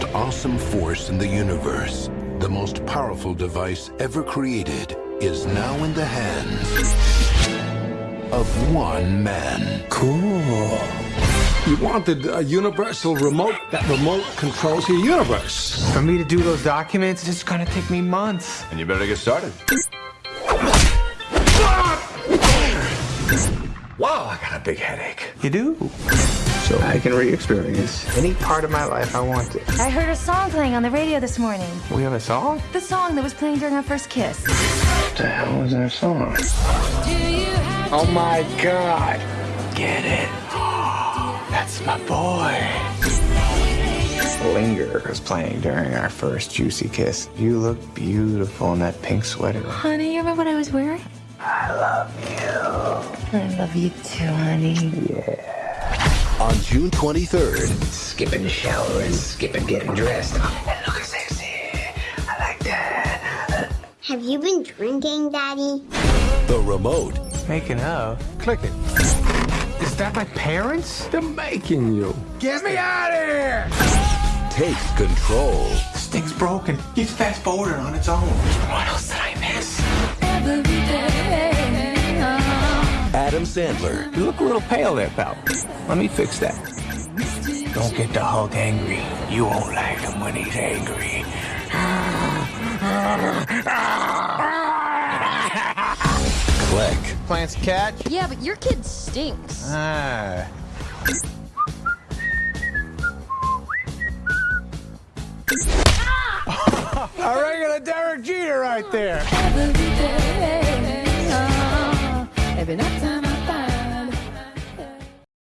most awesome force in the universe, the most powerful device ever created, is now in the hands of one man. Cool. You wanted a uh, universal remote. That remote controls your universe. For me to do those documents, it's gonna take me months. And you better get started. Wow, I got a big headache. You do? So I can re-experience any part of my life I want to. I heard a song playing on the radio this morning. We have a song? The song that was playing during our first kiss. What the hell was that song? Oh my god. Get it. That's my boy. Linger was playing during our first juicy kiss. You look beautiful in that pink sweater. Honey, you remember what I was wearing? I love you. I love you too, honey. On June 23rd, Skipping the shower and skipping getting dressed. And looking sexy. I like that. Have you been drinking, Daddy? the remote Making up. Click it. Is that my parents? They're making you. Get me out of here! takes control. This thing's broken. Keeps fast forwarding on its own. Adam Sandler, You look a little pale there, pal. Let me fix that. Don't get the Hulk angry. You won't like him when he's angry. Click. Plants catch? Yeah, but your kid stinks. Ah. A regular Derek Jeter right there.